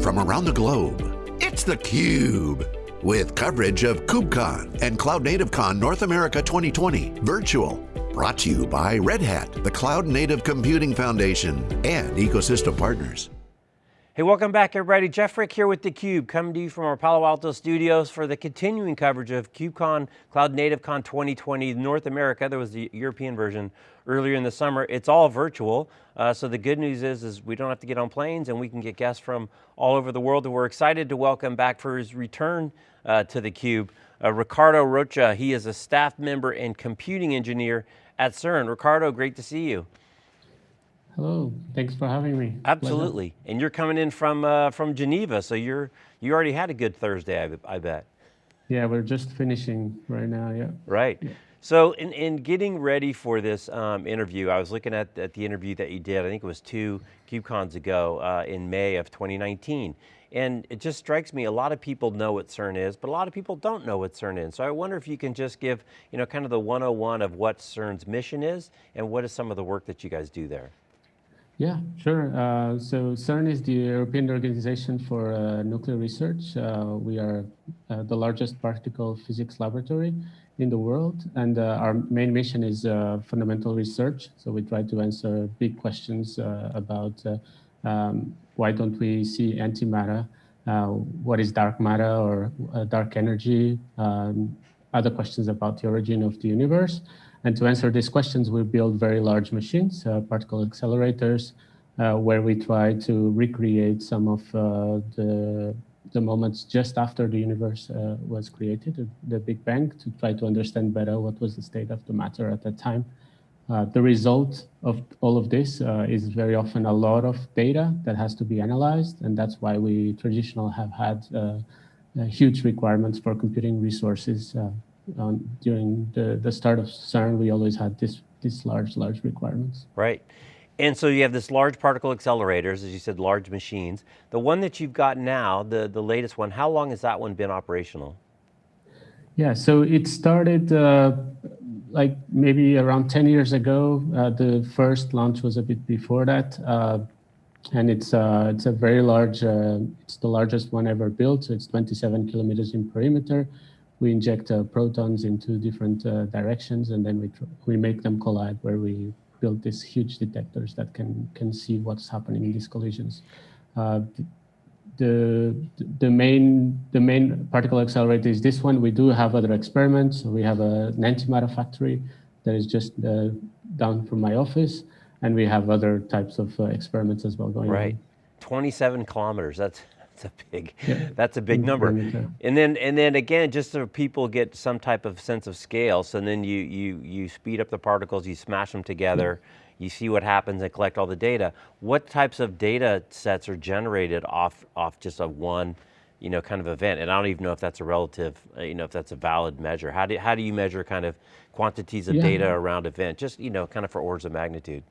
From around the globe, it's theCUBE. With coverage of KubeCon and Cloud Native Con North America 2020 virtual. Brought to you by Red Hat, the Cloud Native Computing Foundation, and ecosystem partners. Hey, welcome back everybody. Jeff Frick here with theCUBE, coming to you from our Palo Alto studios for the continuing coverage of KubeCon Cloud Native Con 2020 North America. There was the European version earlier in the summer. It's all virtual, uh, so the good news is, is we don't have to get on planes and we can get guests from all over the world. And we're excited to welcome back for his return uh, to theCUBE, uh, Ricardo Rocha. He is a staff member and computing engineer at CERN. Ricardo, great to see you. Hello, thanks for having me. Absolutely, Pleasure. and you're coming in from uh, from Geneva, so you're you already had a good Thursday, I, I bet. Yeah, we're just finishing right now, yeah. Right. Yeah. So in, in getting ready for this um, interview, I was looking at, at the interview that you did, I think it was two KubeCons ago uh, in May of 2019. And it just strikes me, a lot of people know what CERN is, but a lot of people don't know what CERN is. So I wonder if you can just give, you know, kind of the 101 of what CERN's mission is, and what is some of the work that you guys do there? Yeah, sure. Uh, so CERN is the European Organization for uh, Nuclear Research. Uh, we are uh, the largest particle physics laboratory in the world, and uh, our main mission is uh, fundamental research. So we try to answer big questions about um, why don't we see antimatter, what is dark matter or dark energy, um, other questions about the origin of the universe. And to answer these questions, we build very large machines, uh, particle accelerators, uh, where we try to recreate some of uh, the, the moments just after the universe uh, was created, the Big Bang, to try to understand better what was the state of the matter at that time. Uh, the result of all of this uh, is very often a lot of data that has to be analyzed, and that's why we traditionally have had huge requirements for computing resources um, during the, the start of CERN, we always had this, this large, large requirements. Right. And so you have this large particle accelerators, as you said, large machines. The one that you've got now, the, the latest one, how long has that one been operational? Yeah, so it started uh, like maybe around 10 years ago. Uh, the first launch was a bit before that. Uh, and it's, uh, it's a very large, uh, it's the largest one ever built. So it's 27 kilometers in perimeter we inject uh, protons into different uh, directions and then we, we make them collide where we build these huge detectors that can, can see what's happening in these collisions. Uh, the, the, main, the main particle accelerator is this one. We do have other experiments. We have a, an antimatter factory that is just uh, down from my office. And we have other types of uh, experiments as well going right. on. Right, 27 kilometers, that's, that's a big, yeah. that's a big number. And then, and then again, just so people get some type of sense of scale, so then you, you, you speed up the particles, you smash them together, yeah. you see what happens and collect all the data. What types of data sets are generated off, off just a one, you know, kind of event? And I don't even know if that's a relative, uh, you know, if that's a valid measure. How do, how do you measure kind of quantities of yeah. data around event? Just, you know, kind of for orders of magnitude.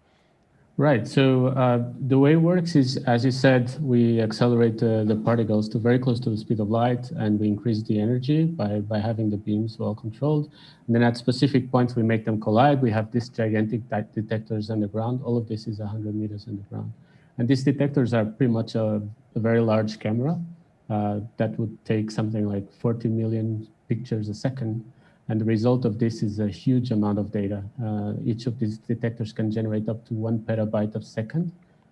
Right. So uh, the way it works is, as you said, we accelerate uh, the particles to very close to the speed of light, and we increase the energy by, by having the beams well controlled. And then at specific points, we make them collide. We have these gigantic detectors underground. All of this is 100 meters underground. And these detectors are pretty much a, a very large camera uh, that would take something like 40 million pictures a second. And the result of this is a huge amount of data. Uh, each of these detectors can generate up to one petabyte of second.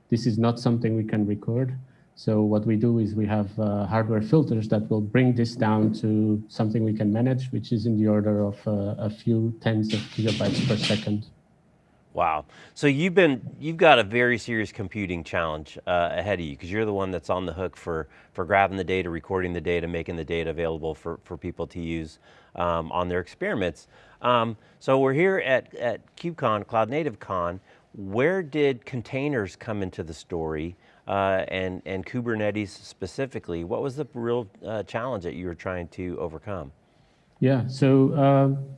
This is not something we can record. So what we do is we have uh, hardware filters that will bring this down to something we can manage, which is in the order of uh, a few tens of gigabytes per second. Wow. So you've been, you've got a very serious computing challenge uh, ahead of you because you're the one that's on the hook for, for grabbing the data, recording the data, making the data available for, for people to use um, on their experiments. Um, so we're here at, at KubeCon, Cloud Native Con. Where did containers come into the story uh, and, and Kubernetes specifically? What was the real uh, challenge that you were trying to overcome? Yeah, so uh,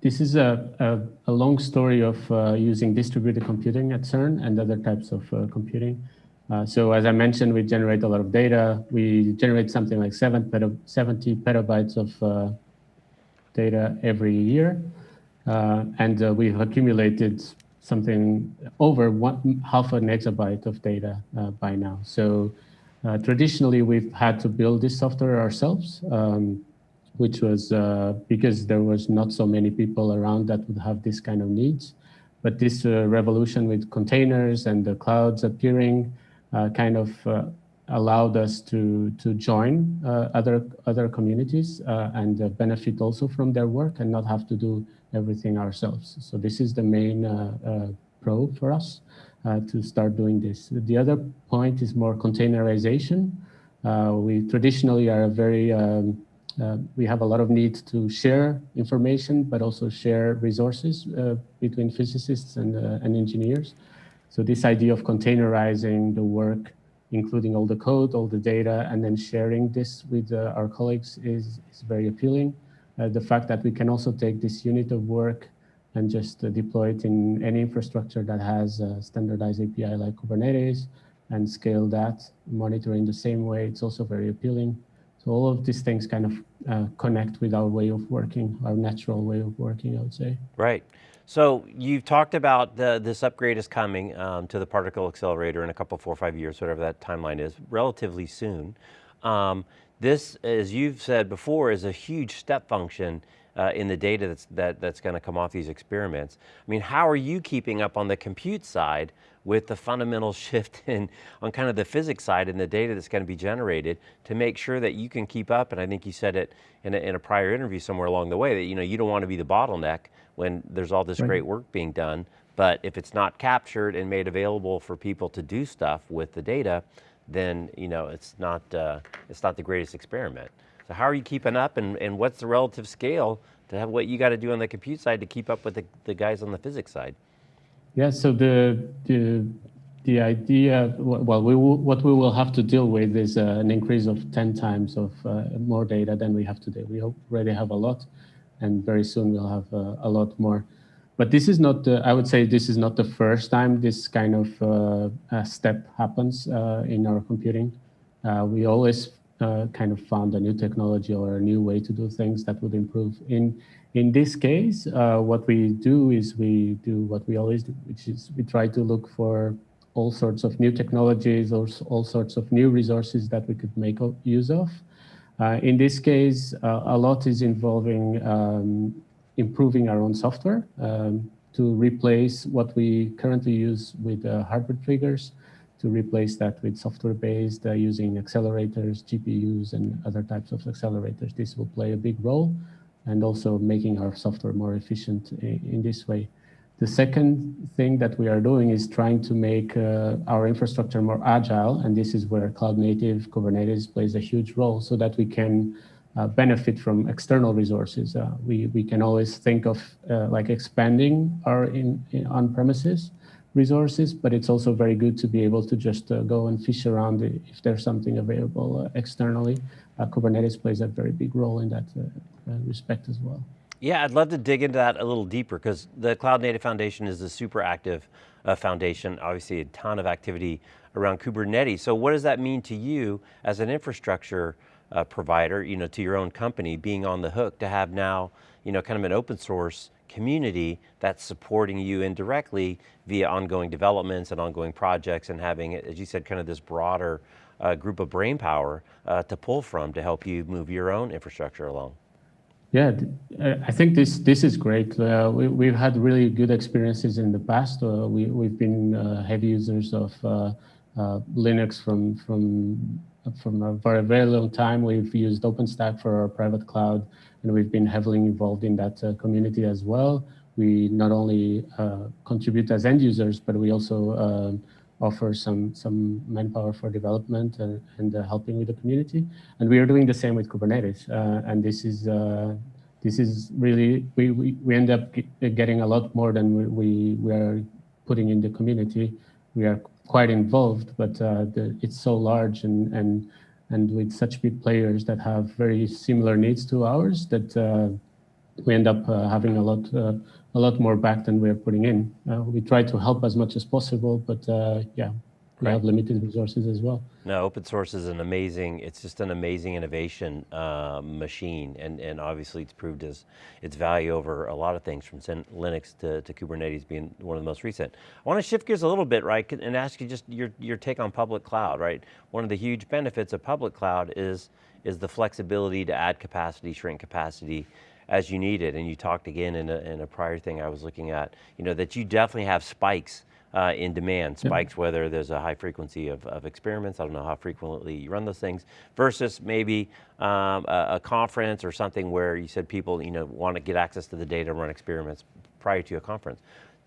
this is a, a, a long story of uh, using distributed computing at CERN and other types of uh, computing. Uh, so as I mentioned, we generate a lot of data. We generate something like seven peta 70 petabytes of uh, data every year. Uh, and uh, we've accumulated something over one, half an exabyte of data by now. So traditionally, we've had to build this software ourselves, um, which was uh, because there was not so many people around that would have this kind of needs. But this uh, revolution with containers and the clouds appearing uh, kind of uh, allowed us to to join uh, other other communities uh, and benefit also from their work and not have to do everything ourselves. So this is the main pro for us to start doing this. The other point is more containerization. we traditionally are a very um, we have a lot of need to share information, but also share resources uh, between physicists and, uh, and engineers. So this idea of containerizing the work including all the code, all the data, and then sharing this with uh, our colleagues is, is very appealing. Uh, the fact that we can also take this unit of work and just uh, deploy it in any infrastructure that has a standardized API like Kubernetes and scale that, monitor in the same way, it's also very appealing. All of these things kind of uh, connect with our way of working, our natural way of working, I would say. Right. So you've talked about the, this upgrade is coming um, to the particle accelerator in a couple, four or five years, whatever that timeline is, relatively soon. Um, this, as you've said before, is a huge step function uh, in the data that's, that, that's going to come off these experiments. I mean, how are you keeping up on the compute side with the fundamental shift in on kind of the physics side and the data that's going to be generated to make sure that you can keep up, and I think you said it in a, in a prior interview somewhere along the way, that you know you don't want to be the bottleneck when there's all this right. great work being done, but if it's not captured and made available for people to do stuff with the data, then you know it's not, uh, it's not the greatest experiment. So how are you keeping up and, and what's the relative scale to have what you got to do on the compute side to keep up with the, the guys on the physics side? Yeah, so the, the, the idea, well, we what we will have to deal with is uh, an increase of 10 times of uh, more data than we have today. We already have a lot, and very soon we'll have uh, a lot more. But this is not, the, I would say this is not the first time this kind of uh, step happens uh, in our computing. Uh, we always kind of found a new technology or a new way to do things that would improve. In in this case, uh, what we do is we do what we always do, which is we try to look for all sorts of new technologies or all sorts of new resources that we could make use of. Uh, in this case, uh, a lot is involving um, improving our own software um, to replace what we currently use with uh, hardware triggers, to replace that with software-based uh, using accelerators, GPUs, and other types of accelerators. This will play a big role and also making our software more efficient in, this way. The second thing that we are doing is trying to make uh, our infrastructure more agile, and this is where cloud native Kubernetes plays a huge role so that we can uh, benefit from external resources. Uh, we, we can always think of uh, like expanding our in, in on-premises resources, but it's also very good to be able to just uh, go and fish around if there's something available uh, externally. Kubernetes plays a very big role in that respect as well. Yeah, I'd love to dig into that a little deeper because the Cloud Native Foundation is a super active uh, foundation, obviously a ton of activity around Kubernetes. So what does that mean to you as an infrastructure uh, provider, you know, to your own company, being on the hook to have now, you know, kind of an open source community that's supporting you indirectly via ongoing developments and ongoing projects and having, as you said, kind of this broader uh, group of brain power uh, to pull from to help you move your own infrastructure along. Yeah, uh, I think this this is great. Uh, we, we've had really good experiences in the past. Uh, we, we've been uh, heavy users of uh, uh, Linux from from from a very, very long time. We've used OpenStack for our private cloud, and we've been heavily involved in that community as well. We not only contribute as end users, but we also um, offer some some manpower for development and, and uh, helping with the community. And we are doing the same with Kubernetes. Uh, and this is uh, this is really we, we, we end up getting a lot more than we, we, we are putting in the community. We are quite involved, but uh, the, it's so large and and and with such big players that have very similar needs to ours that uh, we end up uh, having a lot a lot more back than we're putting in. Uh, we try to help as much as possible, but uh, yeah, we right. have limited resources as well. No, open source is an amazing, it's just an amazing innovation uh, machine, and, and obviously it's proved as its value over a lot of things, from Linux to, to Kubernetes being one of the most recent. I want to shift gears a little bit, right, and ask you just your, your take on public cloud, right? One of the huge benefits of public cloud is, is the flexibility to add capacity, shrink capacity, as you need it. And you talked again in a, in a prior thing I was looking at, you know, that you definitely have spikes uh, in demand, spikes yeah. whether there's a high frequency of, of, experiments, I don't know how frequently you run those things, versus maybe um, a, a, conference or something where you said people you know, want to get access to the data and run experiments prior to a conference.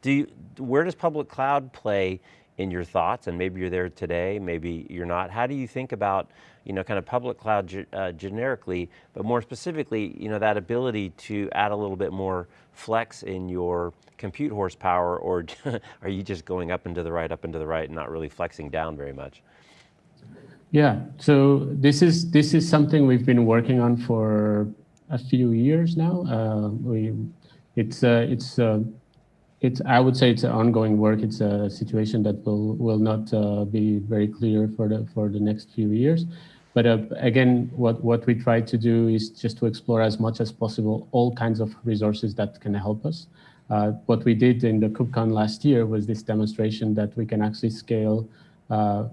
Do you, where does public cloud play in your thoughts, and maybe you're there today, maybe you're not. How do you think about, you know, kind of public cloud uh, generically, but more specifically, you know, that ability to add a little bit more flex in your compute horsepower, or are you just going up and to the right, up and to the right, and not really flexing down very much? Yeah, so this is this is something we've been working on for a few years now. Uh, we, it's uh, it's uh, it's, I would say it's an ongoing work. It's a situation that will will not uh, be very clear for the for the next few years. But uh, again, what what we try to do is just to explore as much as possible all kinds of resources that can help us. Uh, what we did in the KubeCon last year was this demonstration that we can actually scale uh,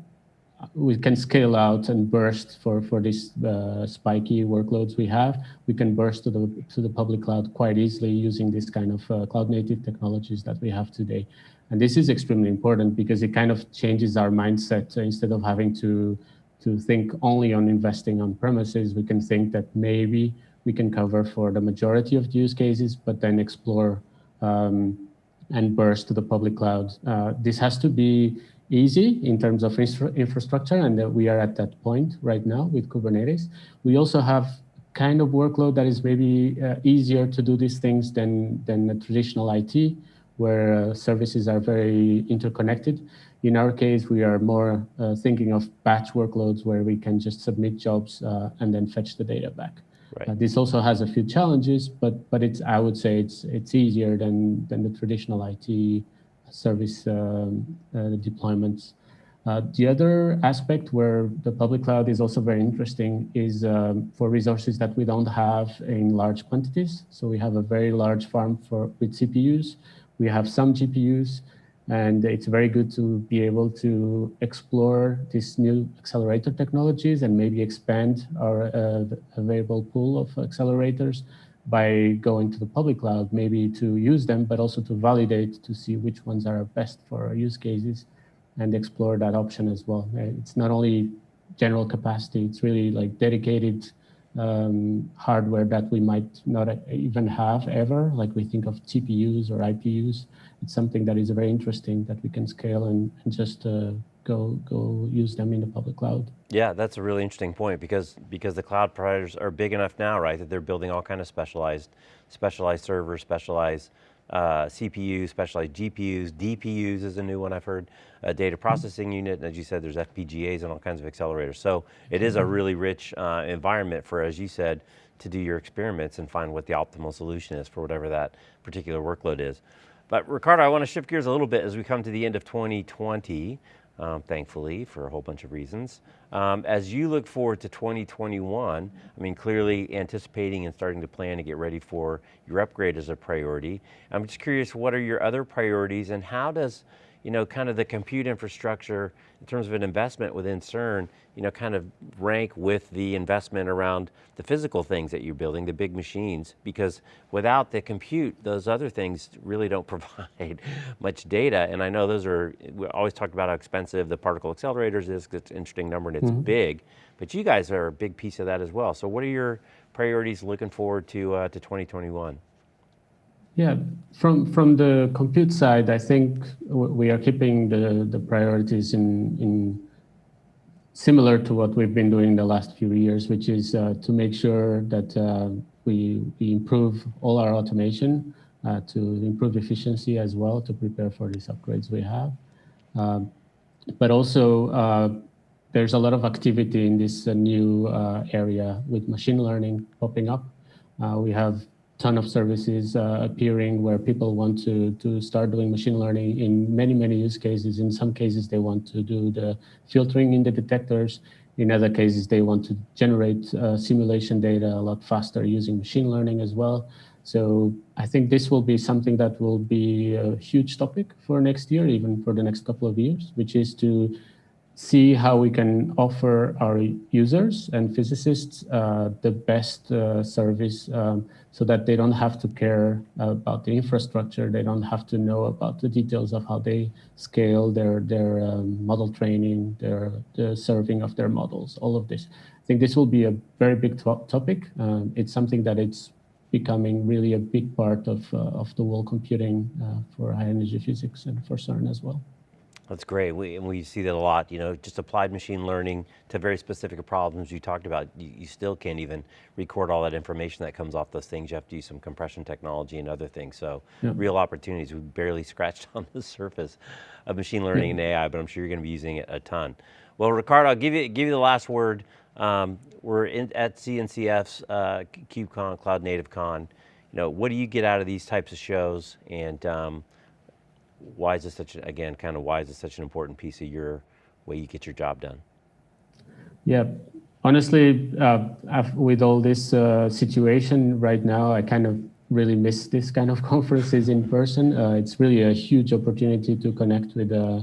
we can scale out and burst for for these uh, spiky workloads we have. We can burst to the to the public cloud quite easily using this kind of uh, cloud native technologies that we have today. And this is extremely important because it kind of changes our mindset. So instead of having to to think only on investing on premises, we can think that maybe we can cover for the majority of use cases, but then explore um, and burst to the public cloud. Uh, this has to be easy in terms of infrastructure, and we are at that point right now with Kubernetes. We also have kind of workload that is maybe uh, easier to do these things than, than the traditional IT, where uh, services are very interconnected. In our case, we are more uh, thinking of batch workloads where we can just submit jobs uh, and then fetch the data back. Right. Uh, this also has a few challenges, but but it's I would say it's it's easier than than the traditional IT service um, uh, deployments. Uh, the other aspect where the public cloud is also very interesting is um, for resources that we don't have in large quantities. So we have a very large farm for with CPUs. We have some GPUs, and it's very good to be able to explore these new accelerator technologies and maybe expand our uh, available pool of accelerators by going to the public cloud, maybe to use them, but also to validate to see which ones are best for our use cases and explore that option as well. It's not only general capacity, it's really like dedicated um, hardware that we might not even have ever, like we think of TPUs or IPUs. It's something that is very interesting that we can scale and, and just uh, go go use them in the public cloud. Yeah, that's a really interesting point because because the cloud providers are big enough now, right, that they're building all kind of specialized specialized servers, specialized uh, CPUs, specialized GPUs, DPUs is a new one I've heard, a data mm-hmm. processing unit, and as you said, there's FPGAs and all kinds of accelerators. So it is a mm-hmm. really rich uh, environment for, as you said, to do your experiments and find what the optimal solution is for whatever that particular workload is. But Ricardo, I want to shift gears a little bit as we come to the end of 2020 um, thankfully, for a whole bunch of reasons. Um, as you look forward to 2021, I mean, clearly anticipating and starting to plan to get ready for your upgrade is a priority. I'm just curious, what are your other priorities and how does you know, kind of the compute infrastructure in terms of an investment within CERN, you know, kind of rank with the investment around the physical things that you're building, the big machines, because without the compute, those other things really don't provide much data. And I know those are, we always talked about how expensive the particle accelerators is, it's an interesting number and it's mm -hmm. big, but you guys are a big piece of that as well. So what are your priorities looking forward to, uh, to 2021? Yeah, from from the compute side, I think we are keeping the the priorities in in similar to what we've been doing the last few years, which is uh, to make sure that uh, we we improve all our automation uh, to improve efficiency as well to prepare for these upgrades we have. Um, but also, uh, there's a lot of activity in this uh, new uh, area with machine learning popping up. we have ton of services uh, appearing where people want to, to start doing machine learning in many, many use cases. In some cases, they want to do the filtering in the detectors. In other cases, they want to generate uh, simulation data a lot faster using machine learning as well. So I think this will be something that will be a huge topic for next year, even for the next couple of years, which is to see how we can offer our users and physicists uh, the best uh, service um, so that they don't have to care about the infrastructure. They don't have to know about the details of how they scale their, their um, model training, their the serving of their models, all of this. I think this will be a very big to topic. Um, it's something that it's becoming really a big part of, uh, of the world computing uh, for high energy physics and for CERN as well. That's great, we, and we see that a lot, you know, just applied machine learning to very specific problems you talked about. You, you, still can't even record all that information that comes off those things. You have to use some compression technology and other things. So yeah. real opportunities, we barely scratched on the surface of machine learning yeah. and AI, but I'm sure you're going to be using it a ton. Well, Ricardo, I'll give you, give you the last word. Um, we're in, at CNCF's uh, KubeCon, Cloud Native Con. You know, what do you get out of these types of shows? And um, why is this such, again, kind of why is this such an important piece of your way you get your job done? Yeah, honestly, uh, with all this uh, situation right now, I kind of really miss this kind of conferences in person. Uh, it's really a huge opportunity to connect with uh,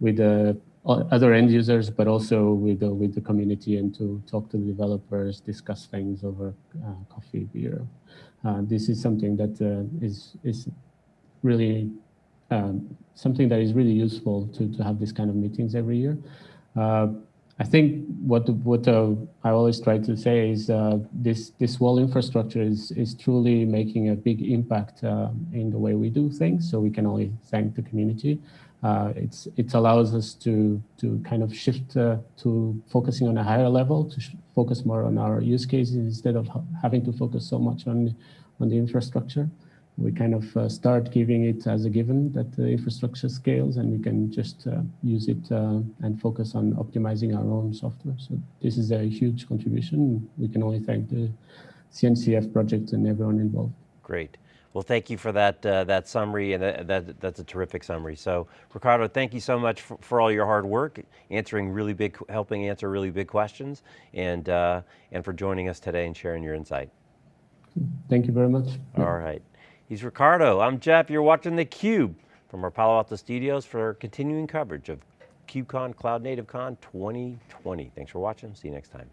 with uh, other end users, but also with the, with the community and to talk to the developers, discuss things over uh, coffee, beer. this is something that is is really um, something that is really useful to, to have this kind of meetings every year. Uh, I think what what uh, I always try to say is uh, this this wall infrastructure is is truly making a big impact uh, in the way we do things. So we can only thank the community. Uh, it's it allows us to to kind of shift uh, to focusing on a higher level to focus more on our use cases instead of having to focus so much on on the infrastructure we kind of uh, start giving it as a given that the infrastructure scales and we can just uh, use it uh, and focus on optimizing our own software. So this is a huge contribution. We can only thank the CNCF project and everyone involved. Great. Well, thank you for that uh, that summary, and that, that, that's a terrific summary. So, Ricardo, thank you so much for, for, all your hard work, answering really big, helping answer really big questions, and uh, and for joining us today and sharing your insight. Thank you very much. All right. He's Ricardo, I'm Jeff, you're watching theCUBE from our Palo Alto studios for continuing coverage of KubeCon Cloud Native Con 2020. Thanks for watching, see you next time.